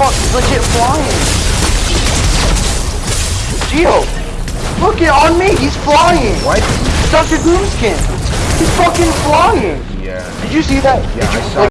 fuck legit flying. Geo, look it on me. He's flying. What? Dr. Doomskin. He's fucking flying. Yeah. Did you see that? Yeah, you, I saw like,